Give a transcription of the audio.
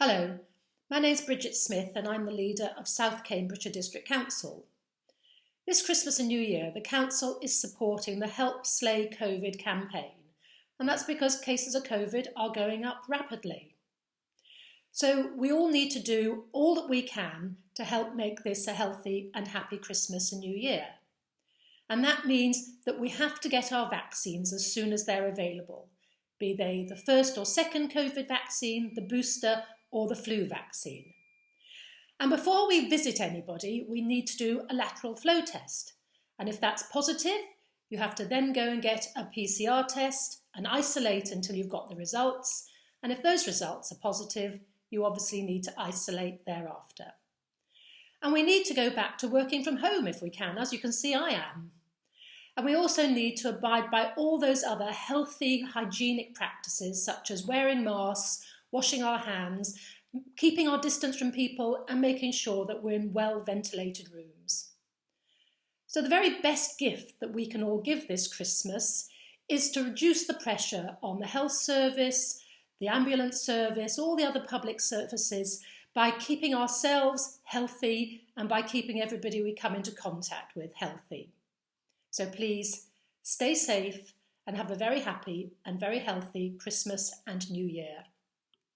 Hello, my name is Bridget Smith and I'm the leader of South Cambridgeshire District Council. This Christmas and New Year, the Council is supporting the Help Slay COVID campaign, and that's because cases of COVID are going up rapidly. So we all need to do all that we can to help make this a healthy and happy Christmas and New Year. And that means that we have to get our vaccines as soon as they're available, be they the first or second COVID vaccine, the booster or the flu vaccine. And before we visit anybody, we need to do a lateral flow test. And if that's positive, you have to then go and get a PCR test and isolate until you've got the results. And if those results are positive, you obviously need to isolate thereafter. And we need to go back to working from home if we can. As you can see, I am. And we also need to abide by all those other healthy hygienic practices such as wearing masks, washing our hands, keeping our distance from people and making sure that we're in well ventilated rooms. So the very best gift that we can all give this Christmas is to reduce the pressure on the health service, the ambulance service, all the other public services by keeping ourselves healthy and by keeping everybody we come into contact with healthy. So please stay safe and have a very happy and very healthy Christmas and New Year.